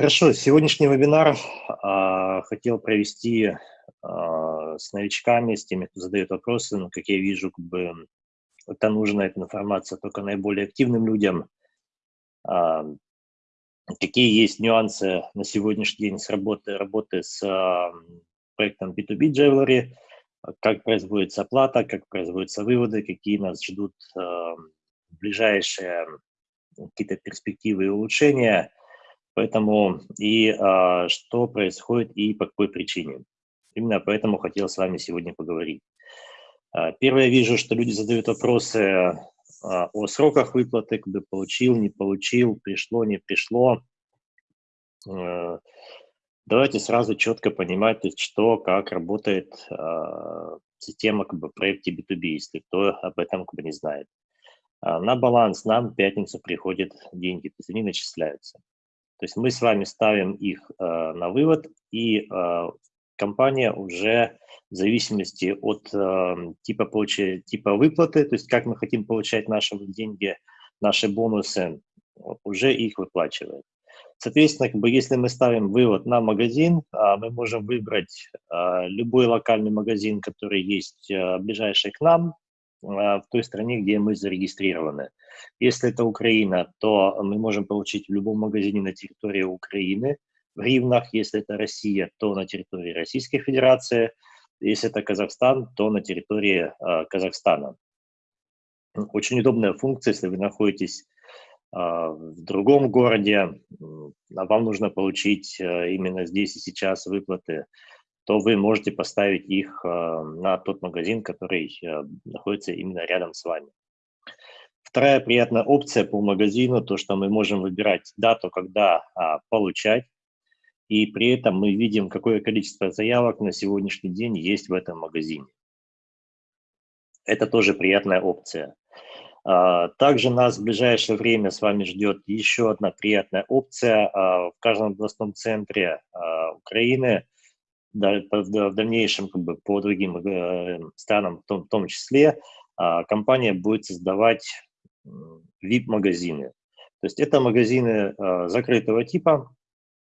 Хорошо, сегодняшний вебинар а, хотел провести а, с новичками, с теми, кто задает вопросы, но, как я вижу, как бы это нужна эта информация только наиболее активным людям. А, какие есть нюансы на сегодняшний день с работы, работы с а, проектом B2B Jewelry, как производится оплата, как производятся выводы, какие нас ждут а, ближайшие какие-то перспективы и улучшения – Поэтому и а, что происходит и по какой причине. Именно поэтому хотел с вами сегодня поговорить. А, первое, вижу, что люди задают вопросы а, о сроках выплаты, когда получил, не получил, пришло, не пришло. А, давайте сразу четко понимать, есть, что, как работает а, система как бы, в проекте B2B, если кто об этом как бы, не знает. А, на баланс нам в пятницу приходят деньги, то есть они начисляются. То есть мы с вами ставим их э, на вывод, и э, компания уже в зависимости от э, типа, получи, типа выплаты, то есть как мы хотим получать наши деньги, наши бонусы, уже их выплачивает. Соответственно, как бы, если мы ставим вывод на магазин, а, мы можем выбрать а, любой локальный магазин, который есть а, ближайший к нам, в той стране, где мы зарегистрированы. Если это Украина, то мы можем получить в любом магазине на территории Украины в гривнах. Если это Россия, то на территории Российской Федерации. Если это Казахстан, то на территории э, Казахстана. Очень удобная функция, если вы находитесь э, в другом городе, а вам нужно получить э, именно здесь и сейчас выплаты то вы можете поставить их э, на тот магазин, который э, находится именно рядом с вами. Вторая приятная опция по магазину, то, что мы можем выбирать дату, когда а, получать, и при этом мы видим, какое количество заявок на сегодняшний день есть в этом магазине. Это тоже приятная опция. А, также нас в ближайшее время с вами ждет еще одна приятная опция. А, в каждом областном центре Украины – в дальнейшем как бы, по другим э, странам в том, в том числе, э, компания будет создавать VIP-магазины. То есть это магазины э, закрытого типа,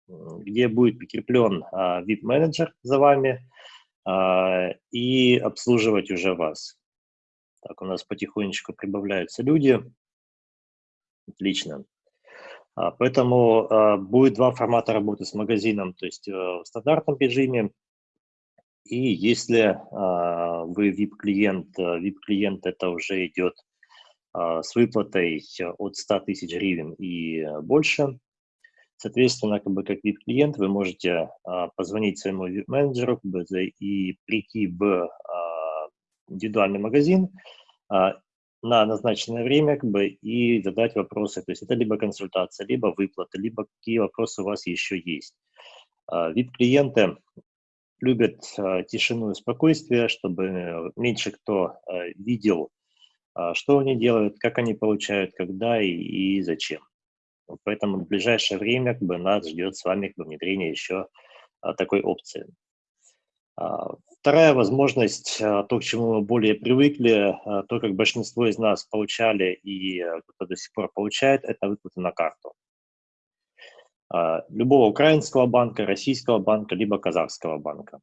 где будет прикреплен VIP-менеджер за вами и обслуживать уже вас. Так, у нас потихонечку прибавляются люди. Отлично. А, поэтому а, будет два формата работы с магазином, то есть э, в стандартном режиме. И если а, вы VIP-клиент, VIP-клиент э, это уже идет с выплатой от 100 тысяч гривен и больше. Соответственно, как бы как VIP-клиент вы можете позвонить своему VIP-менеджеру и прийти в индивидуальный магазин на назначенное время как бы, и задать вопросы. То есть это либо консультация, либо выплаты, либо какие вопросы у вас еще есть. А, Вип-клиенты любят а, тишину и спокойствие, чтобы меньше кто а, видел, что они делают, как они получают, когда и зачем. Поэтому в ближайшее время как бы, нас ждет с вами как бы, внедрение еще такой опции. А, вторая возможность, а, то, к чему мы более привыкли, а, то, как большинство из нас получали и кто до сих пор получает, это выплаты на карту. Любого украинского банка, российского банка, либо казахского банка.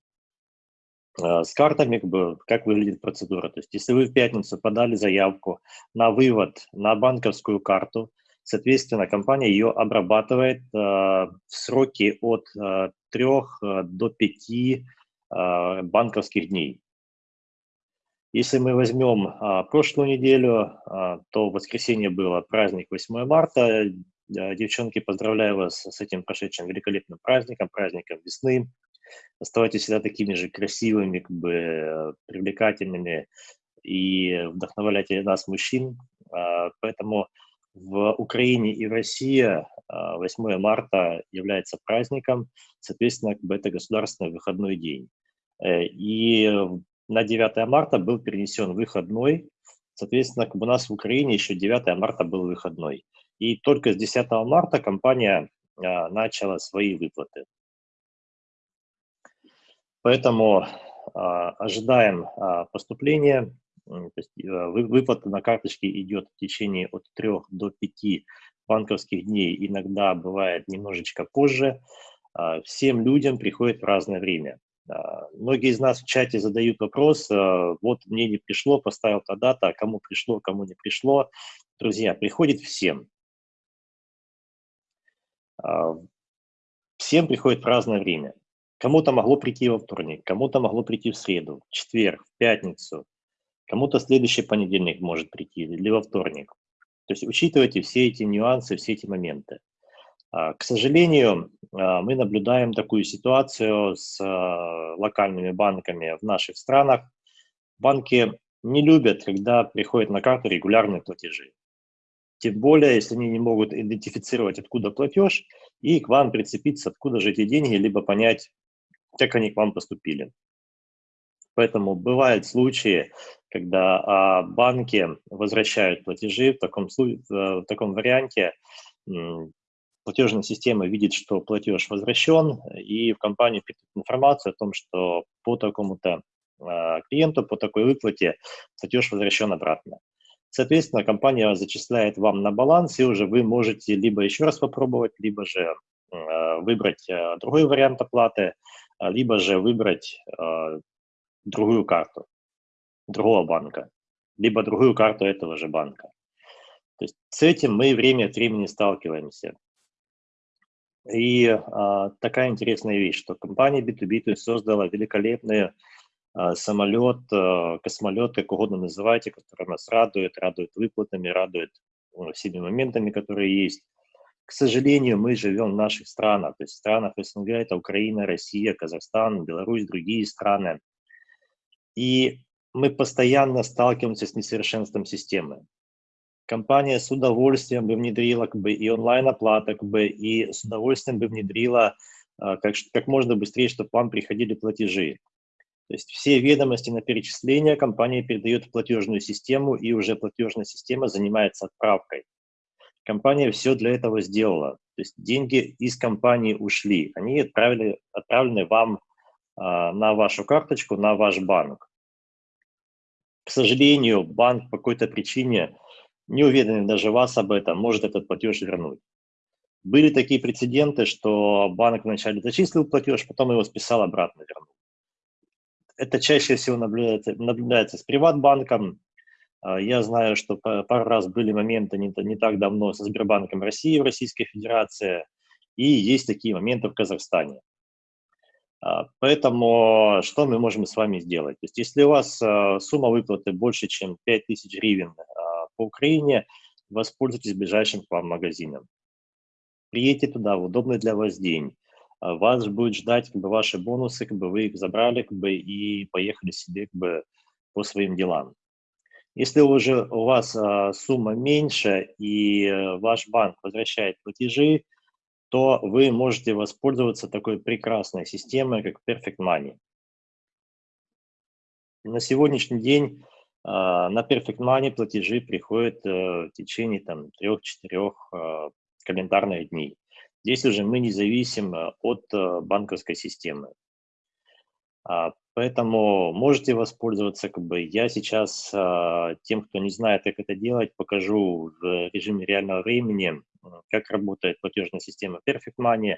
С картами, как, бы, как выглядит процедура. То есть, если вы в пятницу подали заявку на вывод на банковскую карту, соответственно, компания ее обрабатывает в сроки от 3 до 5 а, банковских дней. Если мы возьмем а, прошлую неделю, а, то в воскресенье было праздник 8 марта. Девчонки, поздравляю вас с этим прошедшим великолепным праздником, праздником весны. Оставайтесь всегда такими же красивыми, как бы привлекательными и вдохновляйте нас, мужчин. Поэтому в Украине и в России 8 марта является праздником, соответственно, как бы это государственный выходной день. Э, и на 9 марта был перенесен выходной, соответственно, как у нас в Украине еще 9 марта был выходной. И только с 10 марта компания а, начала свои выплаты. Поэтому а, ожидаем а, поступления. То выплата на карточке идет в течение от 3 до 5 банковских дней иногда бывает немножечко позже. Всем людям приходит в разное время. Многие из нас в чате задают вопрос, вот мне не пришло, поставил тогда-то, а кому пришло, кому не пришло. Друзья, приходит всем. Всем приходит в разное время. Кому-то могло прийти во вторник, кому-то могло прийти в среду, в четверг, в пятницу, кому-то следующий понедельник может прийти или во вторник. То есть учитывайте все эти нюансы, все эти моменты. А, к сожалению, а, мы наблюдаем такую ситуацию с а, локальными банками в наших странах. Банки не любят, когда приходят на карту регулярные платежи. Тем более, если они не могут идентифицировать, откуда платеж, и к вам прицепиться, откуда же эти деньги, либо понять, как они к вам поступили. Поэтому бывают случаи, когда а, банки возвращают платежи в таком, в таком варианте. Платежная система видит, что платеж возвращен, и в компанию пишет информацию о том, что по такому-то а, клиенту, по такой выплате платеж возвращен обратно. Соответственно, компания зачисляет вам на баланс, и уже вы можете либо еще раз попробовать, либо же а, выбрать а, другой вариант оплаты, либо же выбрать другую карту другого банка, либо другую карту этого же банка. То есть с этим мы время от времени сталкиваемся. И а, такая интересная вещь, что компания B2B создала великолепный а, самолет, а, космолет, как угодно называйте, который нас радует, радует выплатами, радует ну, всеми моментами, которые есть. К сожалению, мы живем в наших странах, то есть в странах СНГ, это Украина, Россия, Казахстан, Беларусь, другие страны. И мы постоянно сталкиваемся с несовершенством системы. Компания с удовольствием бы внедрила как бы, и онлайн-оплата, как бы, и с удовольствием бы внедрила а, как, как можно быстрее, чтобы вам приходили платежи. То есть все ведомости на перечисление компания передает в платежную систему, и уже платежная система занимается отправкой. Компания все для этого сделала. То есть деньги из компании ушли, они отправили, отправлены вам а, на вашу карточку, на ваш банк. К сожалению, банк по какой-то причине, не уведомив даже вас об этом, может этот платеж вернуть. Были такие прецеденты, что банк вначале зачислил платеж, потом его списал обратно вернул. Это чаще всего наблюдается, наблюдается с приватбанком. А, я знаю, что пару раз были моменты не, не так давно со Сбербанком России в Российской Федерации, и есть такие моменты в Казахстане. А, поэтому что мы можем с вами сделать? То есть если у вас а, сумма выплаты больше, чем 5000 гривен по Украине, воспользуйтесь ближайшим к вам магазином. Приедьте туда в удобный для вас день. Вас будет ждать как бы, ваши бонусы, как бы вы их забрали как бы, и поехали себе как бы, по своим делам. Если уже у вас а, сумма меньше и ваш банк возвращает платежи, то вы можете воспользоваться такой прекрасной системой, как Perfect Money. На сегодняшний день э, на Perfect Money платежи приходят э, в течение там, 3-4 э, календарных дней. Здесь уже мы не зависим от э, банковской системы. А, поэтому можете воспользоваться, как бы я сейчас а, тем, кто не знает, как это делать, покажу в режиме реального времени, как работает платежная система Perfect Money,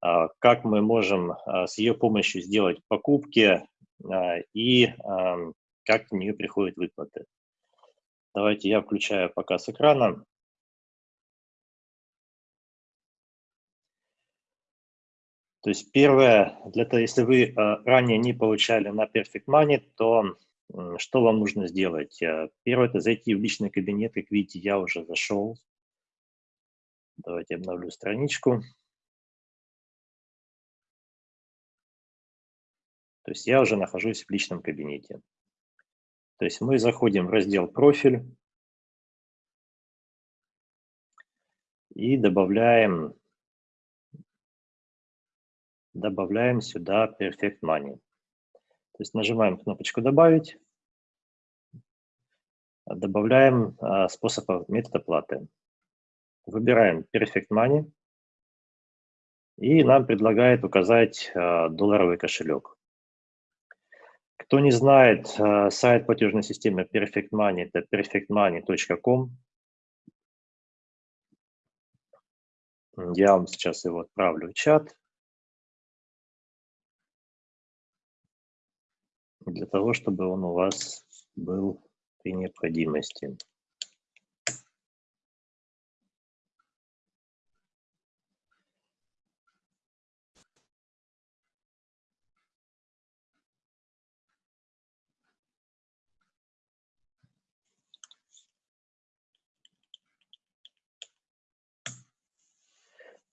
а, как мы можем с ее помощью сделать покупки и как в нее приходят выплаты. Давайте я включаю пока с экрана. То есть первое, для того, если вы э, ранее не получали на Perfect Money, то что вам нужно сделать? Э, первое – это зайти в личный кабинет. Как видите, я уже зашел. Давайте обновлю страничку. То есть я уже нахожусь в личном кабинете. То есть мы заходим в раздел «Профиль» и добавляем добавляем сюда Perfect Money. То есть нажимаем кнопочку «Добавить», добавляем а, способ метод оплаты. Выбираем Perfect Money, и нам предлагает указать а, долларовый кошелек. Кто не знает, а, сайт платежной системы Perfect Money – это perfectmoney.com. Я вам сейчас его отправлю в чат. Для того, чтобы он у вас был при необходимости.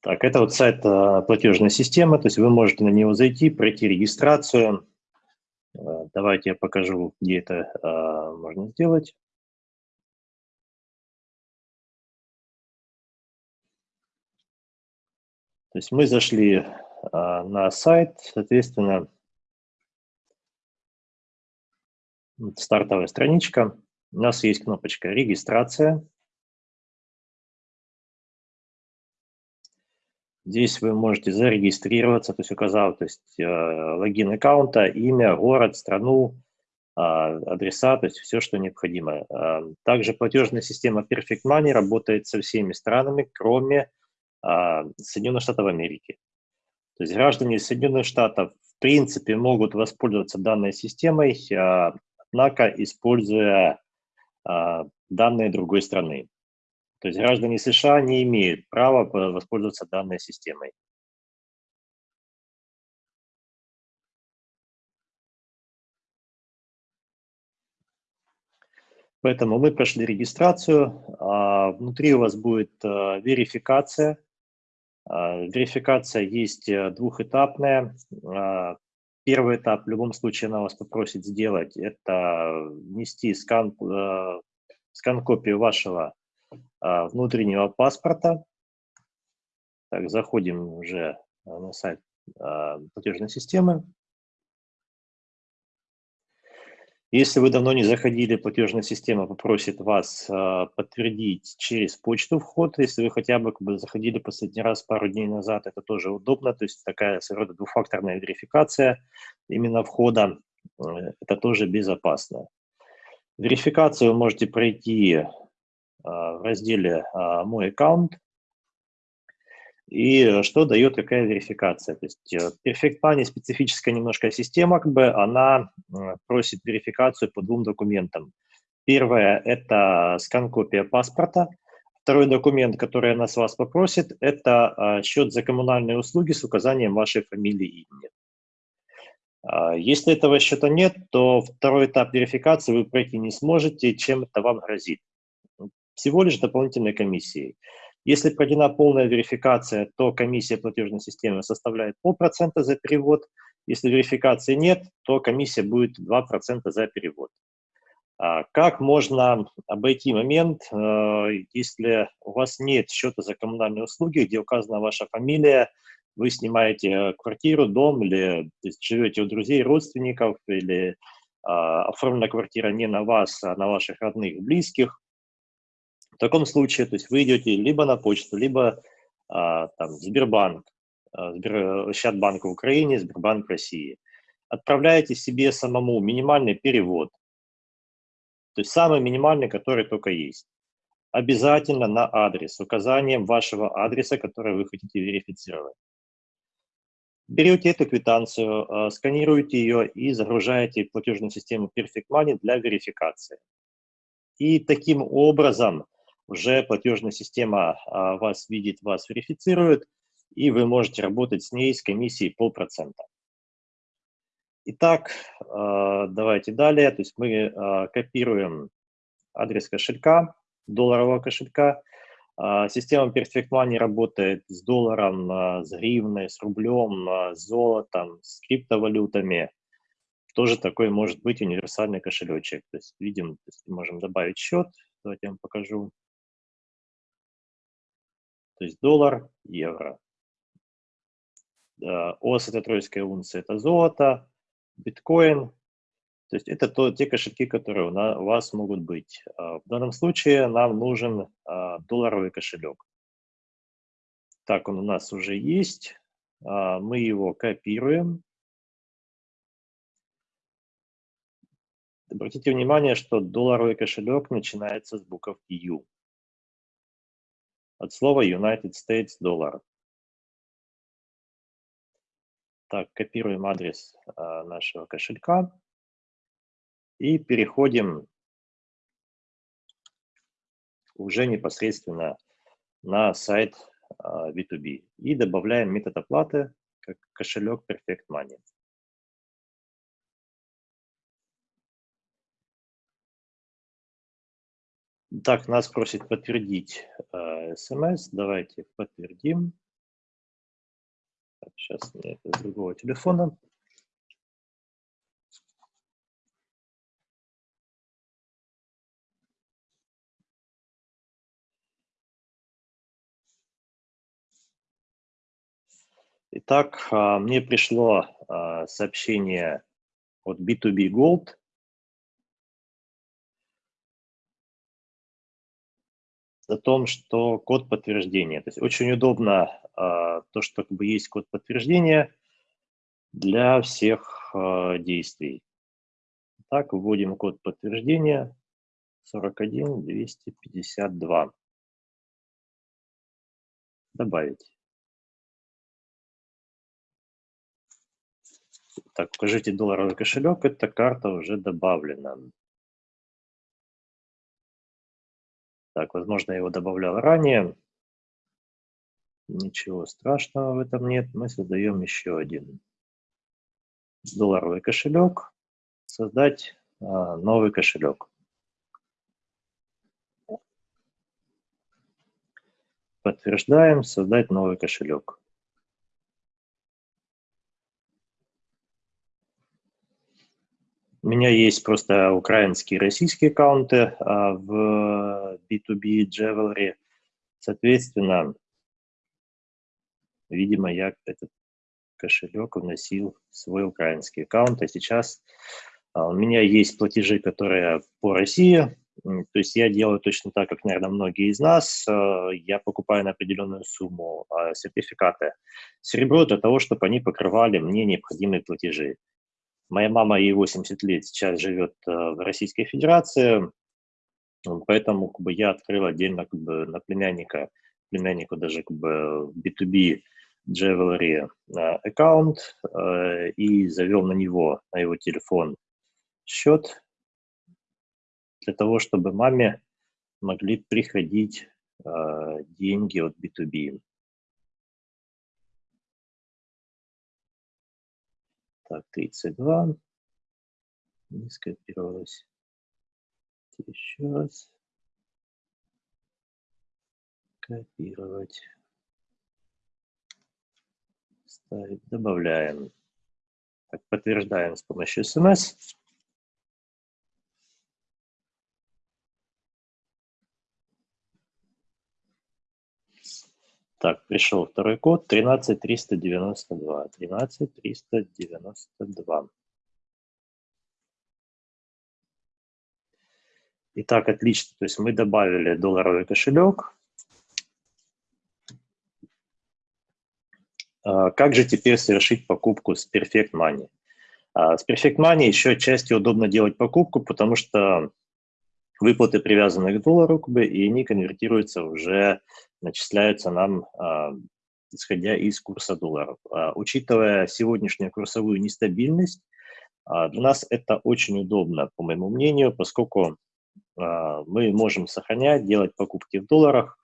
Так, это вот сайт а, платежной системы, то есть вы можете на него зайти, пройти регистрацию. А, давайте я покажу, где это а, можно сделать. То есть мы зашли на сайт, соответственно, стартовая страничка. У нас есть кнопочка «Регистрация». Здесь вы можете зарегистрироваться, то есть указав то есть, э, логин аккаунта, имя, город, страну, э, адреса, то есть все, что необходимо. Э, также платежная система Perfect Money работает со всеми странами, кроме э, Соединенных Штатов Америки. То есть граждане Соединенных Штатов в принципе могут воспользоваться данной системой, э, однако используя э, данные другой страны. То есть граждане США не имеют права воспользоваться данной системой. Поэтому мы прошли регистрацию. А, внутри у вас будет а, верификация. А, верификация есть э, двухэтапная. Первый этап в любом случае она вас попросит сделать, это внести скан, э, скан-копию вашего а, внутреннего паспорта. Так, заходим уже на сайт а, платежной системы. Если вы давно не заходили, платежная система попросит вас а, подтвердить через почту вход. Если вы хотя бы, как бы заходили последний раз пару дней назад, это тоже удобно. То есть такая своего рода двухфакторная верификация именно входа. Э, это тоже безопасно. Верификацию вы можете пройти а, в разделе а, «Мой аккаунт». И что дает какая верификация? То есть э, Perfect Money специфическая немножко система, как бы она просит верификацию по двум документам. Первое – это скан-копия паспорта. Второй документ, который она с вас попросит, это а, счет за коммунальные услуги с указанием вашей фамилии и имени. Если этого счета нет, то второй этап верификации вы пройти не сможете, чем это вам грозит всего лишь дополнительной комиссией. Если проведена полная верификация, то комиссия платежной системы составляет полпроцента за перевод. Если верификации нет, то комиссия будет 2% за перевод. А как можно обойти момент, э, если у вас нет счета за коммунальные услуги, где указана ваша фамилия, вы снимаете квартиру, дом или живете у друзей, родственников, или а, оформлена квартира не на вас, а на ваших родных, близких, в таком случае, то есть вы идете либо на почту, либо а, там Сбербанк, а, Сбер, Щадбанк в Украине, Сбербанк России. Отправляете себе самому минимальный перевод, то есть самый минимальный, который только есть. Обязательно на адрес, указанием вашего адреса, который вы хотите верифицировать. Берете эту квитанцию, а, сканируете ее и загружаете в платежную систему Perfect Money для верификации. И таким образом уже платежная система а, вас видит, вас верифицирует, и вы можете работать с ней с комиссией полпроцента. Итак, а, давайте далее. То есть мы а, копируем адрес кошелька, долларового кошелька. Система Perfect Money работает с долларом, с гривной, с рублем, с золотом, с криптовалютами. Тоже такой может быть универсальный кошелечек. То есть видим, то есть можем добавить счет. Давайте я вам покажу. То есть доллар, евро. ОС – это тройская унция, это золото, биткоин. То есть это то, те кошельки, которые у, нас, у вас могут быть. А, в данном случае нам нужен а, долларовый кошелек. Так, он у нас уже есть. А, мы его копируем. Обратите внимание, что долларовый кошелек начинается с буковки U. от слова United States Dollar. Так, копируем адрес а, нашего кошелька и переходим уже непосредственно на сайт B2B а, и добавляем метод оплаты как кошелек Perfect Money. Так, нас просит подтвердить э, смс. Давайте подтвердим. Так, сейчас мне это с другого телефона. Итак, а, мне пришло а, сообщение от B2B Gold. О том, что код подтверждения. То есть очень удобно а, то, что как бы есть код подтверждения для всех действий. Так, вводим код подтверждения 41252. Добавить. Так, укажите долларовый кошелек, эта карта уже добавлена. Так, возможно, я его добавлял ранее. Ничего страшного в этом нет. Мы создаем еще один долларовый кошелек. Создать а, новый кошелек. Подтверждаем, создать новый кошелек. У меня есть просто украинские и российские аккаунты а, в B2B Jewelry. Соответственно, видимо, я этот кошелек вносил в свой украинский аккаунт, а сейчас а, у меня есть платежи, которые по России, то есть я делаю точно так, как, наверное, многие из нас. А, я покупаю на определенную сумму сертификаты серебро для того, чтобы они покрывали мне необходимые платежи. Моя мама, ей 80 лет, сейчас живет э, в Российской Федерации, поэтому как бы, я открыл отдельно как бы, на племянника, племяннику даже как бы B2B Jewelry э, аккаунт э, и завел на него, на его телефон счет для того, чтобы маме могли приходить деньги от B2B. Так, 32. Не скопировалось. Еще раз. Копировать. Ставить. Добавляем. Так, подтверждаем с помощью смс. Так, пришел второй код 13392. 13392. Итак, отлично. То есть мы добавили долларовый кошелек. А, как же теперь совершить покупку с Perfect Money? А, с Perfect Money еще отчасти удобно делать покупку, потому что выплаты привязаны к доллару, как бы, и они конвертируются уже, начисляются нам, а, исходя из курса доллара. А, учитывая сегодняшнюю курсовую нестабильность, а, для нас это очень удобно, по моему мнению, поскольку а, мы можем сохранять, делать покупки в долларах,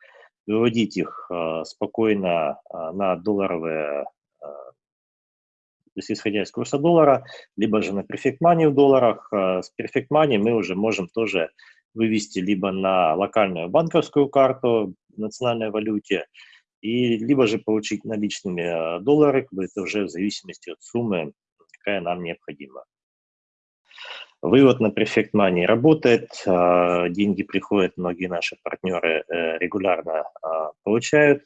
выводить их а, спокойно а, на долларовые то есть исходя из курса доллара, либо же на Perfect Money в долларах. С Perfect Money мы уже можем тоже вывести либо на локальную банковскую карту в национальной валюте, и либо же получить наличными э, доллары, это уже в зависимости от суммы, какая нам необходима. Вывод на Perfect Money работает, э, деньги приходят, многие наши партнеры э, регулярно получают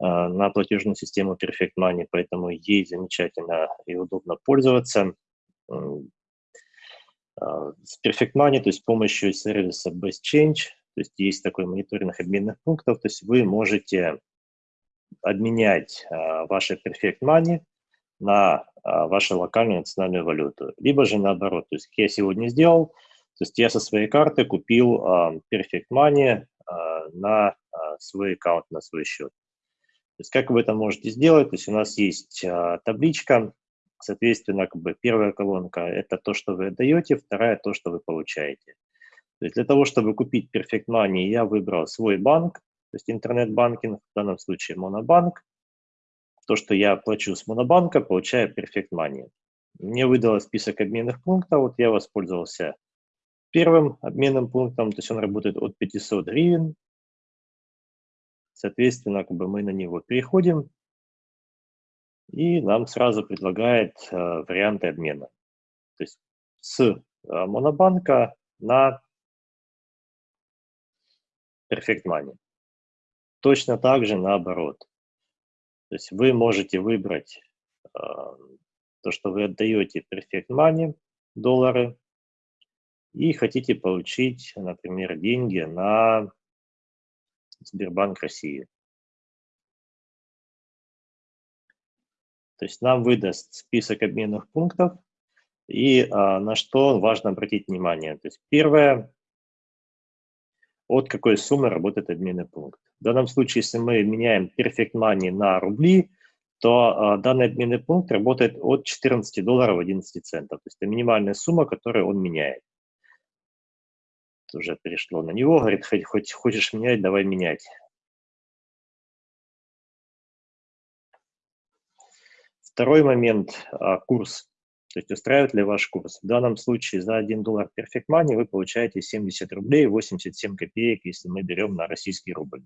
на платежную систему Perfect Money, поэтому ей замечательно и удобно пользоваться. А, с Perfect Money, то есть с помощью сервиса Best Change, то есть есть такой мониторинг обменных пунктов, то есть вы можете обменять а, ваши Perfect Money на а, вашу локальную национальную валюту. Либо же наоборот, то есть как я сегодня сделал, то есть я со своей карты купил Perfect Money на свой аккаунт на свой счет. То есть как вы это можете сделать? То есть у нас есть табличка, соответственно, как бы первая колонка – это то, что вы отдаете, вторая – то, что вы получаете. То есть для того, чтобы купить Perfect Money, я выбрал свой банк, то есть интернет-банкинг, в данном случае Монобанк. То, что я плачу с Монобанка, получаю Perfect Money. Мне выдало список обменных пунктов, вот я воспользовался первым обменным пунктом, то есть он работает от 500 гривен. Соответственно, как бы мы на него переходим, и нам сразу предлагает э, варианты обмена. То есть с э, Монобанка на Perfect Money. Точно так же наоборот. То есть вы можете выбрать э, то, что вы отдаете Perfect Money, доллары, и хотите получить, например, деньги на Сбербанк России. То есть нам выдаст список обменных пунктов, и а, на что важно обратить внимание. То есть первое, от какой суммы работает обменный пункт. В данном случае, если мы меняем Perfect Money на рубли, то э, данный обменный пункт работает от 14 долларов 11 центов. То есть это минимальная сумма, которую он меняет. Уже перешло на него, говорит, хоть хочешь менять, давай менять. Второй момент а, – курс. То есть устраивает ли ваш курс. В данном случае за 1 доллар Perfect Money вы получаете 70 рублей 87 копеек, если мы берем на российский рубль.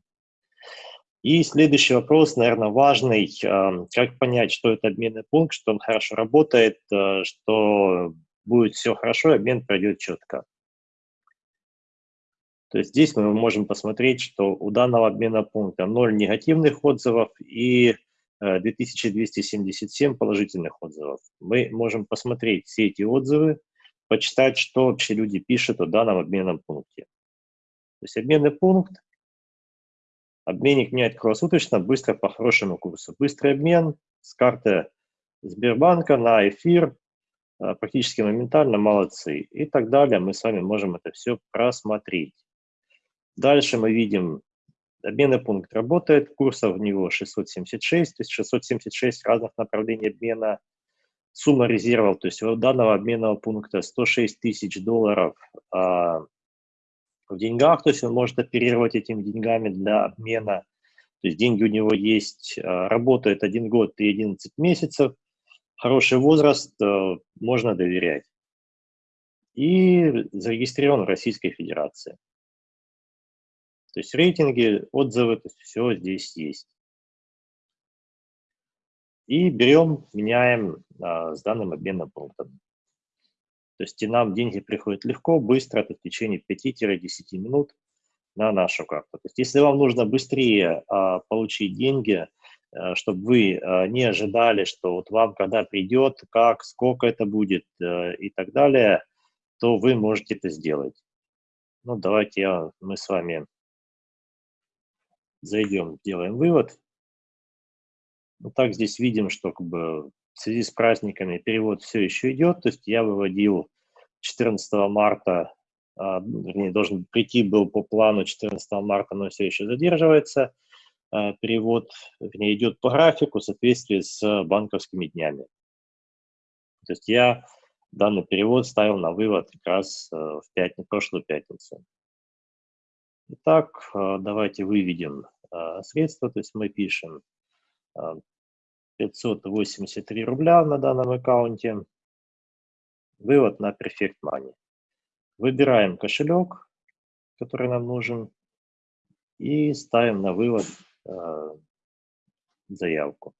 И следующий вопрос, наверное, важный. А, как понять, что это обменный пункт, что он хорошо работает, а, что будет все хорошо, обмен пройдет четко. То есть здесь мы можем посмотреть, что у данного обмена пункта 0 негативных отзывов и 2277 э, положительных отзывов. Мы можем посмотреть все эти отзывы, почитать, что вообще люди пишут о данном обменном пункте. То есть обменный пункт, обменник меняет круглосуточно, быстро по хорошему курсу. Быстрый обмен с карты Сбербанка на эфир, э, практически моментально, молодцы. И так далее, мы с вами можем это все просмотреть. Дальше мы видим Обменный пункт работает, курсов в него 676, то есть 676 разных направлений обмена. Сумма резервов, то есть у данного обменного пункта 106 тысяч долларов а, в деньгах, то есть он может оперировать этими деньгами для обмена. То есть деньги у него есть, а, работает 1 год и 11 месяцев. Хороший возраст, а, можно доверять. И зарегистрирован в Российской Федерации. То есть рейтинги, отзывы, то есть все здесь есть. И берем, меняем а, с данным обменным пунктом. То есть и нам деньги приходят легко, быстро, в течение 5-10 минут на нашу карту. То есть если вам нужно быстрее а, получить деньги, а, чтобы вы а, не ожидали, что вот вам когда придет, как, сколько это будет а, и так далее, то вы можете это сделать. Ну, давайте я, мы с вами зайдем, делаем вывод. Ну, так здесь видим, что как бы в связи с праздниками перевод все еще идет. То есть я выводил 14 марта, а, вернее, должен прийти был по плану 14 марта, но все еще задерживается. А, перевод, вернее, идет по графику в соответствии с банковскими днями. То есть я данный перевод ставил на вывод как раз э, в пятницу, прошлую пятницу. Итак, э, давайте выведем э, средства, то есть мы пишем 583 э, рубля на данном аккаунте, вывод на Perfect Money. Выбираем кошелек, который нам нужен, и ставим на вывод заявку.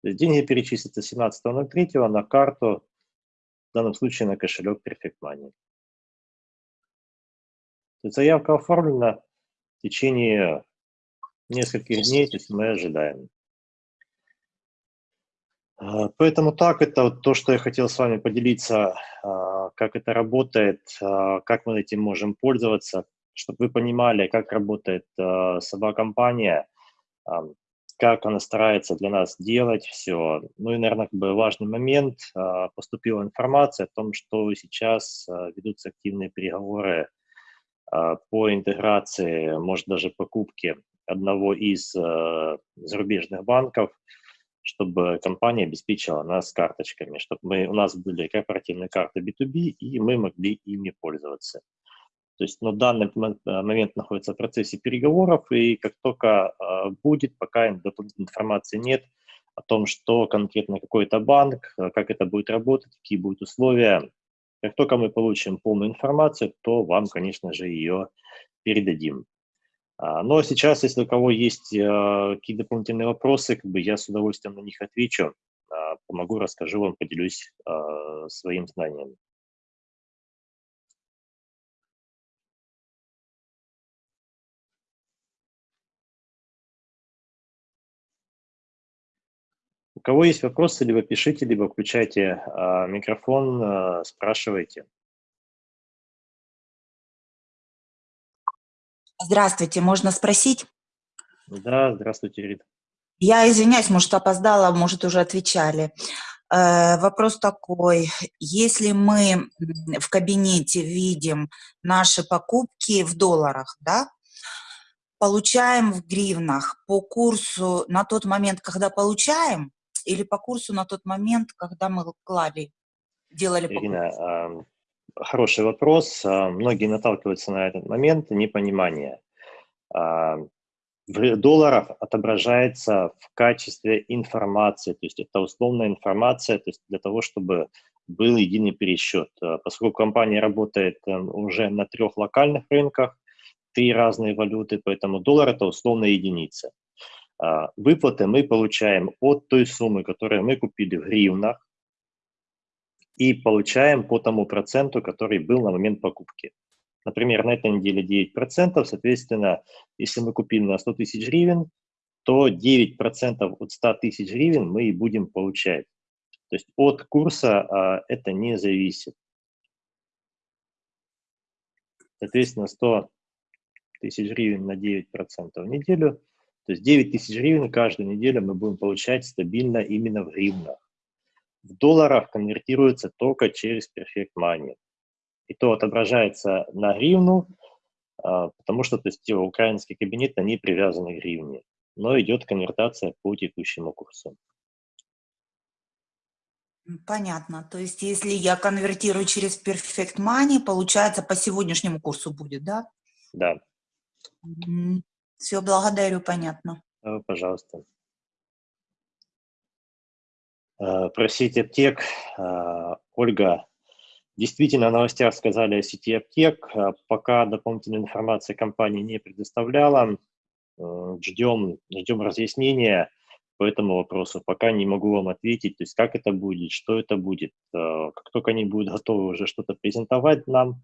То есть деньги перечислятся 17.03 на карту, в данном случае на кошелек Perfect Money. Заявка оформлена, течение нескольких дней, то есть мы ожидаем. А, поэтому так, это вот то, что я хотел с вами поделиться, а, как это работает, а, как мы этим можем пользоваться, чтобы вы понимали, как работает сама компания, как она старается для нас делать все. Ну и, наверное, как бы важный момент, поступила информация о том, что сейчас ведутся активные переговоры по интеграции, может даже покупке одного из э, зарубежных банков, чтобы компания обеспечила нас карточками, чтобы мы, у нас были корпоративные карты B2B, и мы могли ими пользоваться. То есть на данный момент находится в процессе переговоров, и как только э, будет, пока информации нет о том, что конкретно какой-то банк, как это будет работать, какие будут условия, как только мы получим полную информацию, то вам, конечно же, ее передадим. А, но сейчас, если у кого есть а, какие-то дополнительные вопросы, как бы я с удовольствием на них отвечу, а, помогу, расскажу вам, поделюсь своим знанием. Кого есть вопросы, либо пишите, либо включайте микрофон, спрашивайте. Здравствуйте, можно спросить? Да, здравствуйте, Рита. Я извиняюсь, может, опоздала, может, уже отвечали. Э, вопрос такой, если мы в кабинете видим наши покупки в долларах, да, получаем в гривнах по курсу на тот момент, когда получаем, или по курсу на тот момент, когда мы клали, делали? Ирина, хороший вопрос. А, многие наталкиваются на этот момент непонимания. А, в долларах отображается в качестве информации, то есть это условная информация, то есть для того, чтобы был единый пересчет. А, поскольку компания работает эм, уже на трех локальных рынках, три разные валюты, поэтому доллар – это условная единица. Выплаты мы получаем от той суммы, которую мы купили в гривнах, и получаем по тому проценту, который был на момент покупки. Например, на этой неделе 9%, соответственно, если мы купили на 100 тысяч гривен, то 9% от 100 тысяч гривен мы и будем получать. То есть от курса а, это не зависит. Соответственно, 100 тысяч гривен на 9% в неделю, то есть 9 тысяч гривен каждую неделю мы будем получать стабильно именно в гривнах в долларах конвертируется только через Perfect Money. И то отображается на гривну, а, потому что то есть, украинский кабинет, они привязаны к гривне, но идет конвертация по текущему курсу. Понятно. То есть если я конвертирую через Perfect Money, получается по сегодняшнему курсу будет, да? Да. Все, благодарю, понятно. Пожалуйста. Э, про сеть аптек. Э, Ольга, действительно, новостях сказали о сети аптек. Э, пока дополнительной информации компания не предоставляла. Ждем, ждем разъяснения по этому вопросу. Пока не могу вам ответить, то есть как это будет, что это будет. Как только они будут готовы уже что-то презентовать нам,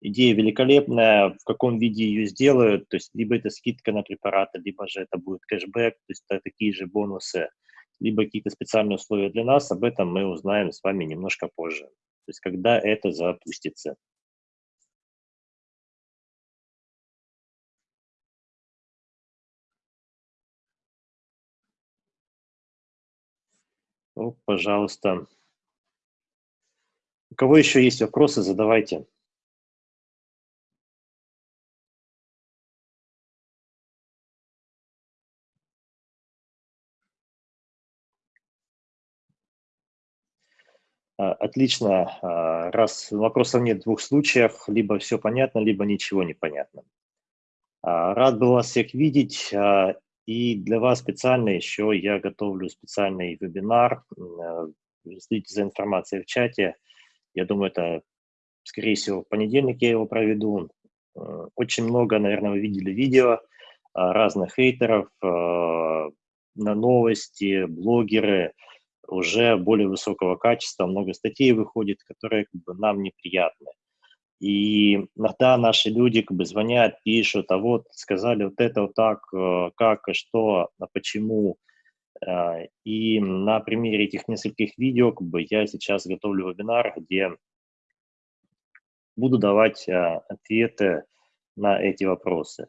идея великолепная, в каком виде ее сделают, то есть либо это скидка на препараты, либо же это будет кэшбэк, то есть это такие же бонусы – либо какие-то специальные условия для нас, об этом мы узнаем с вами немножко позже. То есть когда это запустится. Ну, пожалуйста. У кого еще есть вопросы, задавайте. Отлично. А, раз вопросов нет в двух случаях, либо все понятно, либо ничего не понятно. А, рад был вас всех видеть. И для вас специально еще я готовлю специальный вебинар. Следите за информацией в чате. Я думаю, это, скорее всего, в понедельник я его проведу. Очень много, наверное, вы видели видео разных хейтеров на новости, блогеры – уже более высокого качества, много статей выходит, которые как бы, нам неприятны. И иногда наши люди как бы звонят, пишут, а вот сказали вот это вот так, э, как и что, а почему. Э, и на примере этих нескольких видео как бы, я сейчас готовлю вебинар, где буду давать э, ответы на эти вопросы.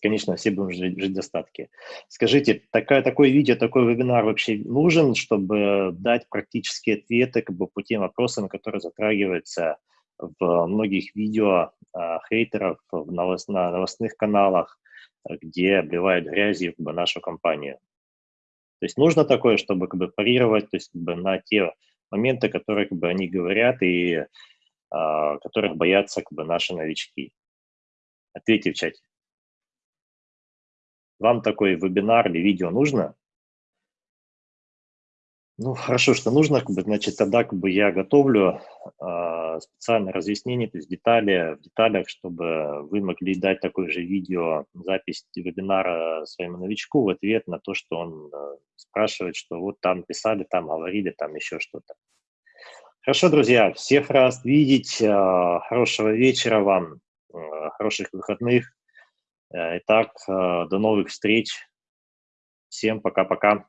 Конечно, все будем жить, жить в достатке. Скажите, такая, такое видео, такой вебинар вообще нужен, чтобы дать практические ответы как бы, по тем вопросам, которые затрагиваются в многих видео а, хейтеров в новост, на новостных каналах, где обливают грязью как бы, нашу компанию. То есть нужно такое, чтобы как бы, парировать то есть, как бы, на те моменты, которые как бы, они говорят и а, которых боятся как бы, наши новички. Ответьте в чате. Вам такой вебинар или видео нужно? Ну, хорошо, что нужно, как бы, значит, тогда как бы я готовлю э, специальное разъяснение, то есть детали в деталях, чтобы вы могли дать такое же видео, запись вебинара своему новичку в ответ на то, что он э, спрашивает, что вот там писали, там говорили, там еще что-то. Хорошо, друзья, всех раз видеть, э, хорошего вечера вам, э, хороших выходных. Э, итак, э, до новых встреч. Всем пока-пока.